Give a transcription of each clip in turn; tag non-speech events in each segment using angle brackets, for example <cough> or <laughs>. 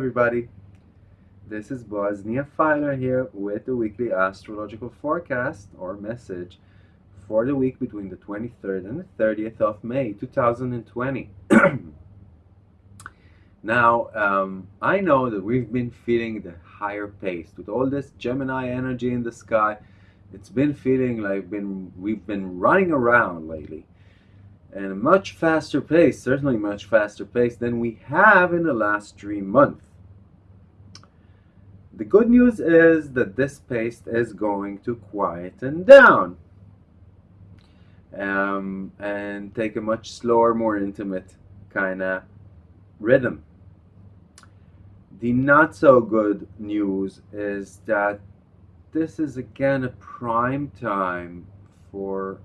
everybody. This is Bosnia Filer here with the weekly astrological forecast or message for the week between the 23rd and the 30th of May 2020. <clears throat> now, um, I know that we've been feeling the higher pace with all this Gemini energy in the sky. It's been feeling like been we've been running around lately and a much faster pace, certainly much faster pace than we have in the last three months. The good news is that this pace is going to quieten down um, and take a much slower, more intimate kind of rhythm. The not so good news is that this is again a prime time for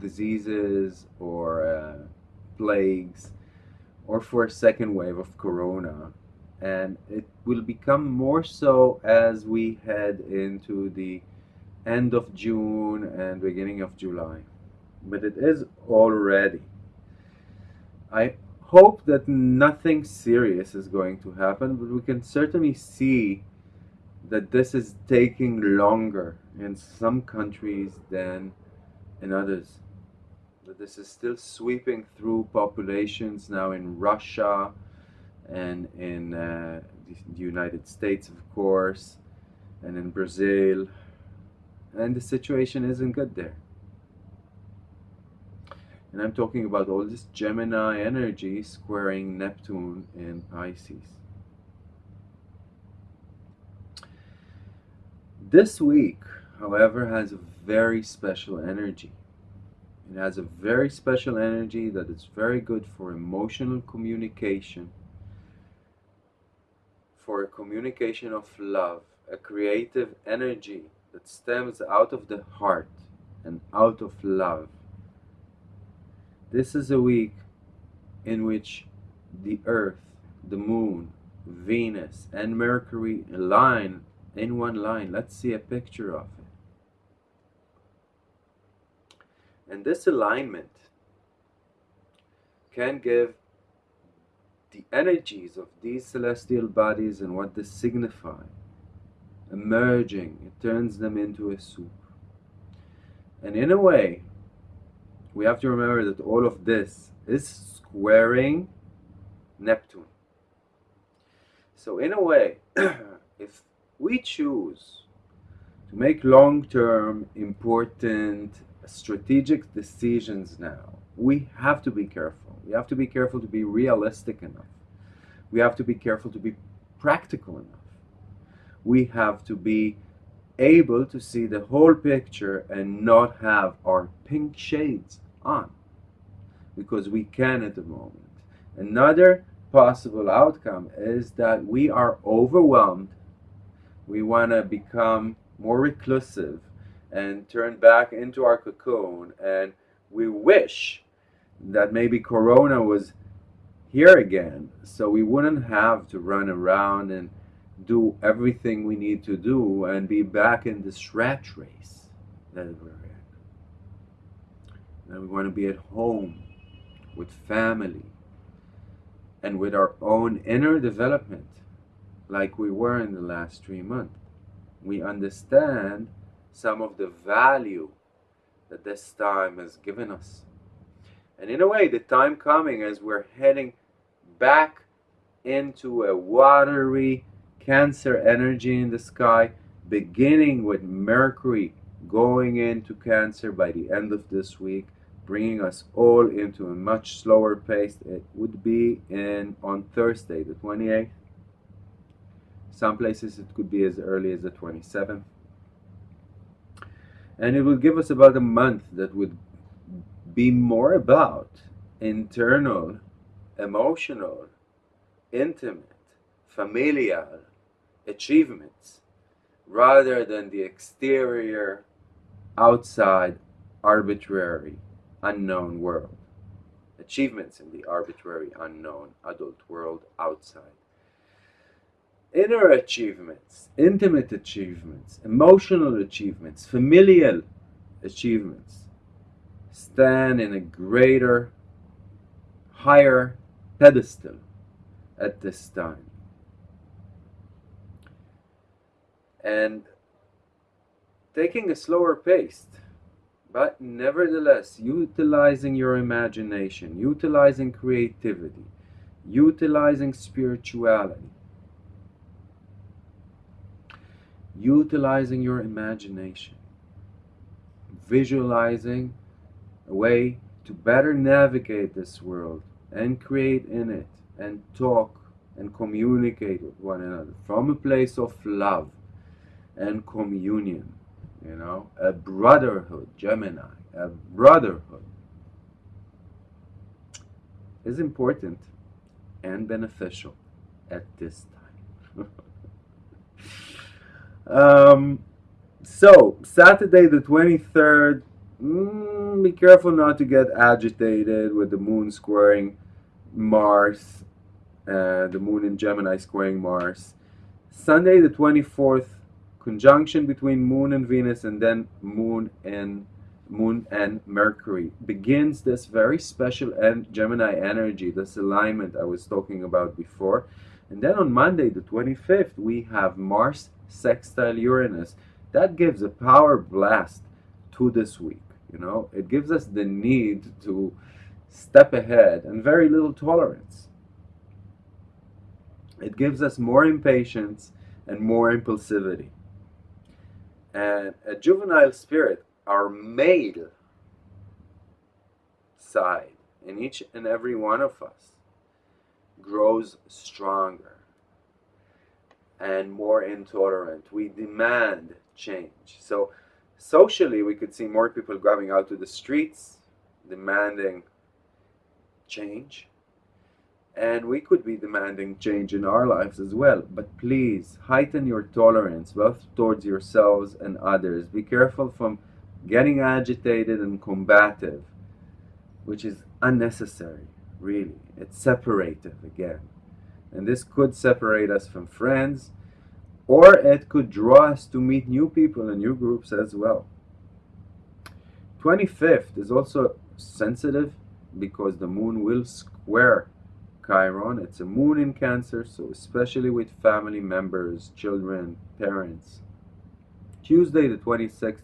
diseases or uh, plagues or for a second wave of corona and it will become more so as we head into the end of June and beginning of July. But it is already. I hope that nothing serious is going to happen but we can certainly see that this is taking longer in some countries than in others. That this is still sweeping through populations now in Russia and in uh, the United States, of course, and in Brazil. And the situation isn't good there. And I'm talking about all this Gemini energy squaring Neptune in Pisces. This week, however, has a very special energy. It has a very special energy that is very good for emotional communication, for a communication of love, a creative energy that stems out of the heart and out of love. This is a week in which the earth, the moon, Venus, and Mercury align in one line. Let's see a picture of it. And this alignment can give the energies of these celestial bodies and what they signify emerging. It turns them into a soup. And in a way, we have to remember that all of this is squaring Neptune. So in a way, <clears throat> if we choose to make long-term important strategic decisions now, we have to be careful. We have to be careful to be realistic enough. We have to be careful to be practical enough. We have to be able to see the whole picture and not have our pink shades on because we can at the moment. Another possible outcome is that we are overwhelmed. We want to become more reclusive and turn back into our cocoon and we wish that maybe corona was here again so we wouldn't have to run around and do everything we need to do and be back in this rat race that we're in and we want to be at home with family and with our own inner development like we were in the last three months we understand some of the value that this time has given us. And in a way, the time coming as we're heading back into a watery Cancer energy in the sky, beginning with Mercury going into Cancer by the end of this week, bringing us all into a much slower pace. It would be in on Thursday, the 28th. Some places it could be as early as the 27th and it will give us about a month that would be more about internal, emotional, intimate, familial achievements rather than the exterior, outside, arbitrary, unknown world. Achievements in the arbitrary, unknown adult world outside inner achievements, intimate achievements, emotional achievements, familial achievements stand in a greater, higher pedestal at this time. and taking a slower pace, but nevertheless utilizing your imagination, utilizing creativity, utilizing spirituality, utilizing your imagination, visualizing a way to better navigate this world and create in it and talk and communicate with one another from a place of love and communion. You know, a brotherhood, Gemini, a brotherhood is important and beneficial at this time. <laughs> um, so, Saturday the 23rd, mm, be careful not to get agitated with the moon squaring Mars, uh, the moon in Gemini squaring Mars. Sunday the 24th, conjunction between moon and Venus and then moon and moon and Mercury begins this very special en Gemini energy, this alignment I was talking about before. And then on Monday, the 25th, we have Mars sextile Uranus. That gives a power blast to this week. You know, it gives us the need to step ahead and very little tolerance. It gives us more impatience and more impulsivity. And a juvenile spirit, our male side in each and every one of us, grows stronger and more intolerant. We demand change. So socially, we could see more people going out to the streets demanding change. And we could be demanding change in our lives as well. But please heighten your tolerance both towards yourselves and others. Be careful from getting agitated and combative, which is unnecessary, really. It's separative again. And this could separate us from friends, or it could draw us to meet new people and new groups as well. 25th is also sensitive because the moon will square Chiron. It's a moon in Cancer, so especially with family members, children, parents. Tuesday the 26th,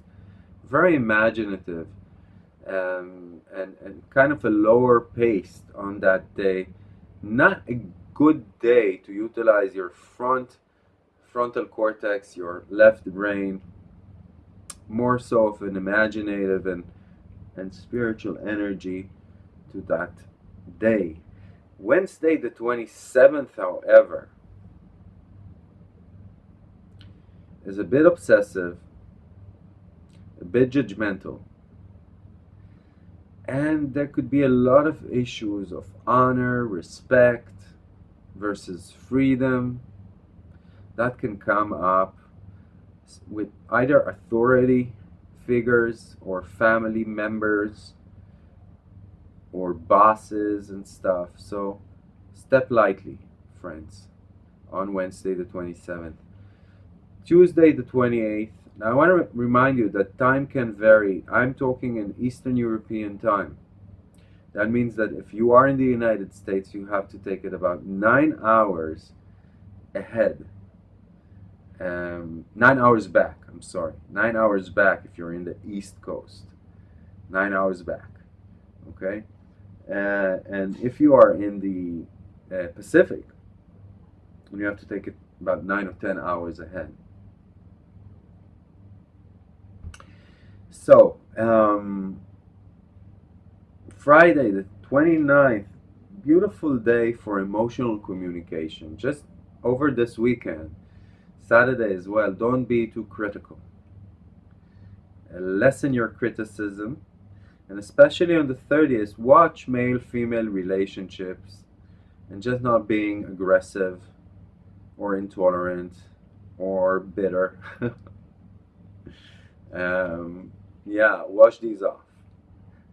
very imaginative um, and, and kind of a lower pace on that day. Not a good day to utilize your front frontal cortex, your left brain, more so of an imaginative and, and spiritual energy to that day. Wednesday the 27th, however, is a bit obsessive, a bit judgmental, and there could be a lot of issues of honor, respect versus freedom that can come up with either authority figures or family members or bosses and stuff. So step lightly, friends, on Wednesday the 27th. Tuesday the 28th. Now I want to remind you that time can vary. I'm talking in Eastern European time. That means that if you are in the United States, you have to take it about nine hours ahead. Um, nine hours back, I'm sorry. Nine hours back if you're in the East Coast. Nine hours back. Okay? Uh, and if you are in the uh, Pacific, you have to take it about 9 or 10 hours ahead. So, um, Friday the 29th, beautiful day for emotional communication. Just over this weekend, Saturday as well, don't be too critical. Uh, lessen your criticism and especially on the 30th, watch male-female relationships and just not being aggressive or intolerant or bitter. <laughs> um, yeah, wash these off.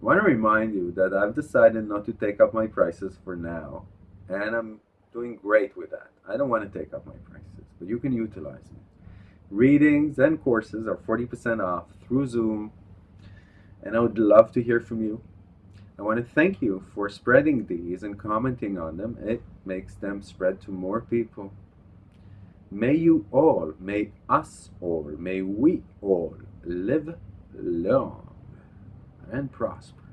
I want to remind you that I've decided not to take up my prices for now, and I'm doing great with that. I don't want to take up my prices, but you can utilize me. Readings and courses are 40% off through Zoom and I would love to hear from you. I want to thank you for spreading these and commenting on them. It makes them spread to more people. May you all, may us all, may we all live long and prosper.